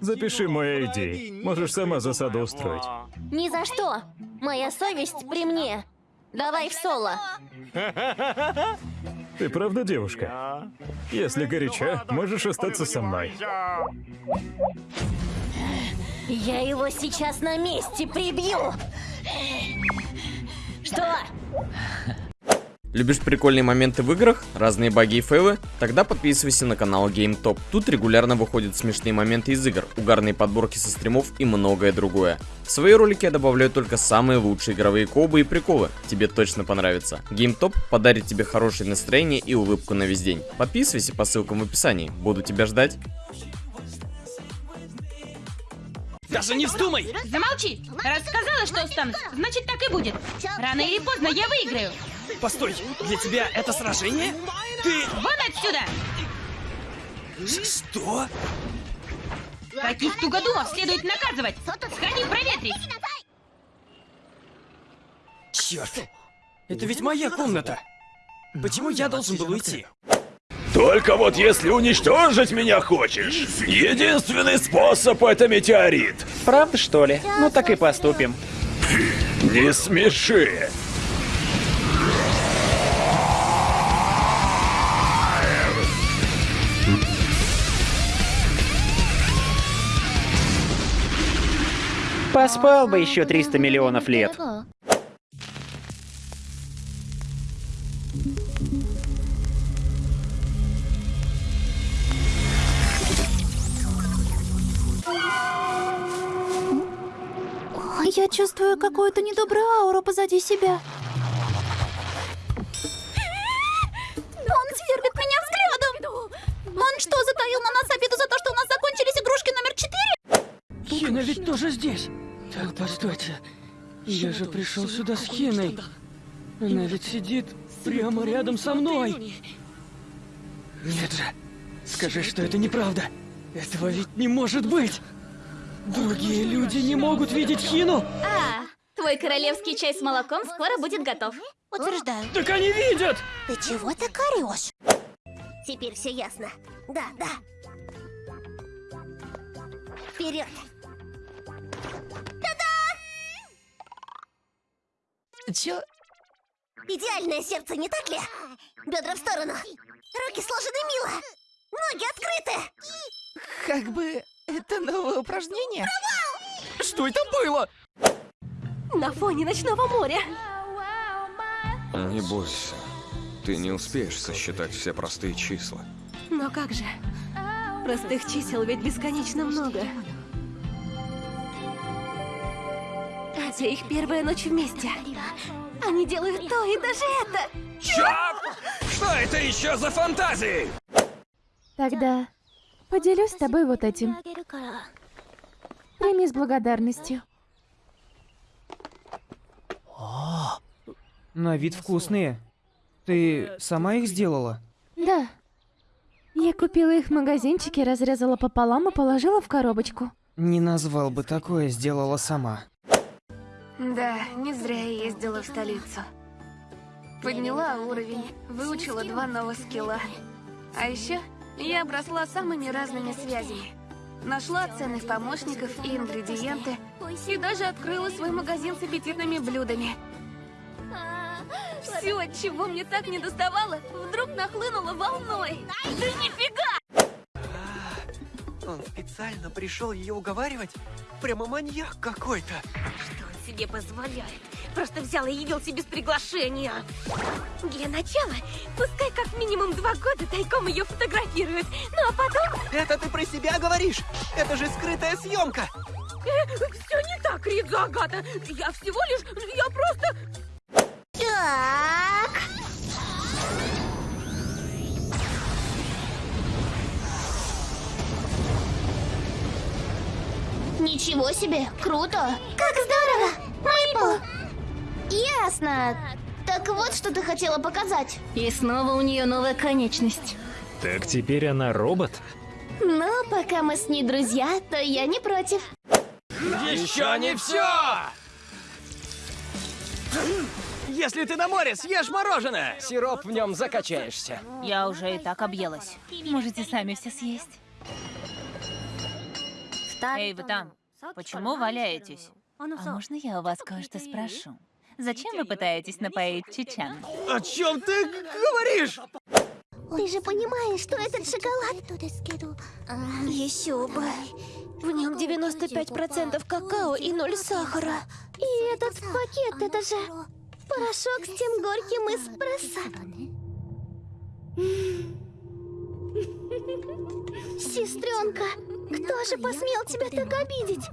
Запиши мой ID. Можешь сама засаду устроить. Ни за что. Моя совесть при мне. Давай в соло. Ты правда девушка? Если горяча, можешь остаться со мной. Я его сейчас на месте прибью. Что? Любишь прикольные моменты в играх, разные баги и фейлы? Тогда подписывайся на канал GameTop. Тут регулярно выходят смешные моменты из игр, угарные подборки со стримов и многое другое. В свои ролики я добавляю только самые лучшие игровые кобы и приколы. Тебе точно понравится. GameTop подарит тебе хорошее настроение и улыбку на весь день. Подписывайся по ссылкам в описании. Буду тебя ждать. Даже не вздумай! Замолчи! Раз сказала, что останусь, значит так и будет. Рано или поздно я выиграю. Постой, для тебя это сражение? Ты... Вон отсюда! Ш- Что? Таких тугодумов следует наказывать. Сходи проветрись. Черт! Это ведь моя комната! Почему я должен был уйти? Только вот если уничтожить меня хочешь, единственный способ это метеорит. Правда, что ли? Ну так и поступим. Не смеши. Поспал бы еще 300 миллионов лет. Я чувствую какую-то недобрую ауру позади себя. Он сверлит меня взглядом! Он что, затаил на нас обиду за то, что у нас закончились игрушки номер четыре? Хина ведь тоже здесь. Так, постойте. Я же пришел сюда с Хиной. Она ведь сидит прямо рядом со мной. Нет же. Скажи, что это неправда. Этого ведь не может быть. Другие люди не могут видеть Хину. А, твой королевский чай с молоком скоро будет готов. Утверждаю. Так они видят! Ты чего так орешь? Теперь все ясно. Да, да. Вперед. Чё? Идеальное сердце, не так ли? Бедра в сторону. Руки сложены мило. Ноги открыты. Как бы это новое упражнение? Что это было? На фоне ночного моря. Не бойся. Ты не успеешь сосчитать все простые числа. Но как же? Простых чисел ведь бесконечно много. Это их первая ночь вместе. Они делают то и даже это. Чё? Что это еще за фантазии? Тогда поделюсь с тобой вот этим. Прими с благодарностью. На вид вкусные. Ты сама их сделала? Да. Я купила их в магазинчике, разрезала пополам и положила в коробочку. Не назвал бы такое, сделала сама. Да, не зря я ездила в столицу. Подняла уровень, выучила два новых скилла. А еще я обросла самыми разными связями. Нашла ценных помощников и ингредиенты, и даже открыла свой магазин с аппетитными блюдами. Все, чего мне так не доставало, вдруг нахлынуло волной. Да нифига! Он специально пришел ее уговаривать? Прямо маньяк какой-то. Что себе позволяет? Просто взял и явился без приглашения. Для начала, пускай как минимум два года тайком ее фотографируют. Ну а потом... Это ты про себя говоришь? Это же скрытая съемка. все не так, Ридза Агата. Я всего лишь... Я просто... Так... Ничего себе, круто! Как здорово! Мэйпл! Ясно. Так вот, что ты хотела показать. И снова у нее новая конечность. Так теперь она робот? Ну, пока мы с ней друзья, то я не против. Еще не все! Если ты на море, съешь мороженое! Сироп в нем закачаешься. Я уже и так объелась. Можете сами все съесть. Эй, вы там, почему валяетесь? А можно я у вас кое-что спрошу? Зачем вы пытаетесь напоить чечен? О чем ты говоришь? Ты же понимаешь, что этот шоколад... Еще бы. В нем 95% какао и ноль сахара. И этот пакет, это же порошок с тем горьким эспрессо. Сестренка, кто же посмел тебя так обидеть?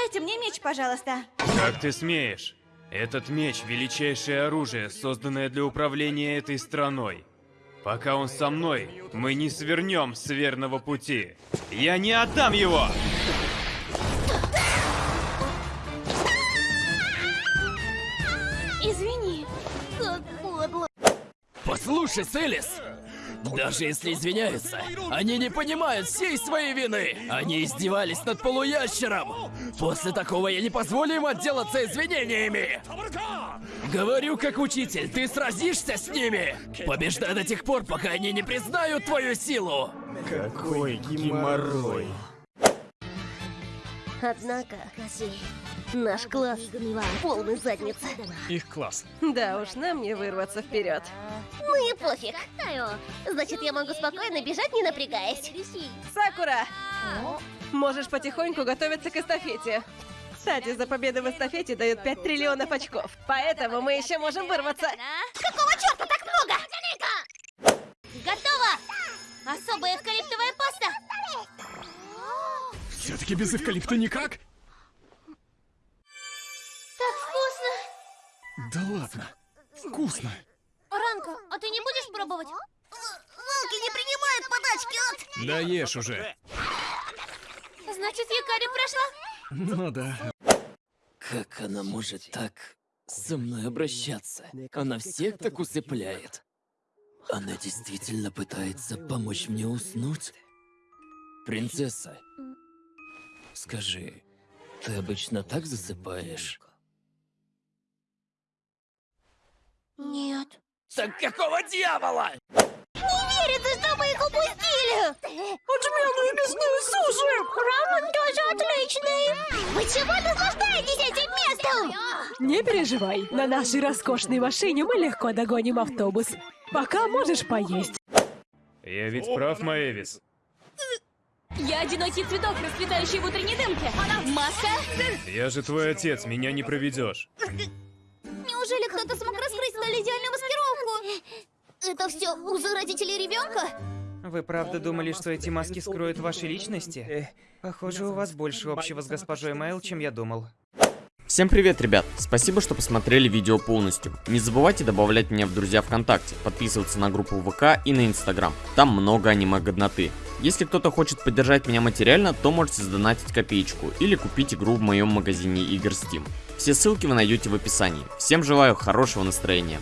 Отдайте мне меч, пожалуйста. Как ты смеешь? Этот меч — величайшее оружие, созданное для управления этой страной. Пока он со мной, мы не свернем с верного пути. Я не отдам его! Извини, как подло. Послушай, Селис! Даже если извиняются, они не понимают всей своей вины. Они издевались над полуящером. После такого я не позволю им отделаться извинениями. Говорю как учитель, ты сразишься с ними. Побеждай до тех пор, пока они не признают твою силу. Какой геморрой. Однако, наш класс полный задница. Их класс. Да уж, нам не вырваться вперед. Ну и пофиг. Значит, я могу спокойно бежать, не напрягаясь. Сакура! Можешь потихоньку готовиться к эстафете. Кстати, за победу в эстафете дают 5 триллионов очков. Поэтому мы еще можем вырваться. Какого черта так много? Готово! Особая эвкалиптовая паста. Все-таки без эвкалипта никак? Да ладно. Вкусно. Ранка, а ты не будешь пробовать? Волки не принимают подачки от... Да ешь уже. Значит, Якари прошла? Ну да. Как она может так со мной обращаться? Она всех так усыпляет. Она действительно пытается помочь мне уснуть? Принцесса, скажи, ты обычно так засыпаешь? Нет. Так какого дьявола? Не верится, что мы их упустили! Отменные мясные суши! Рамен тоже отличный! Вы чего наслаждаетесь этим местом? Не переживай, на нашей роскошной машине мы легко догоним автобус. Пока можешь поесть. Я ведь прав, Маэвис. Я одинокий цветок, расцветающий в утренней дымке. Маска? Я же твой отец, меня не проведешь. Неужели кто-то смог раскрыть столь идеальную маскировку? Это все узы родителей ребенка? Вы правда думали, что эти маски скроют ваши личности? Похоже, у вас больше общего с госпожой Майл, чем я думал. Всем привет, ребят! Спасибо, что посмотрели видео полностью. Не забывайте добавлять меня в друзья ВКонтакте, подписываться на группу ВК и на Инстаграм. Там много аниме-годноты. Если кто-то хочет поддержать меня материально, то можете сдонатить копеечку или купить игру в моем магазине игр Steam. Все ссылки вы найдете в описании. Всем желаю хорошего настроения.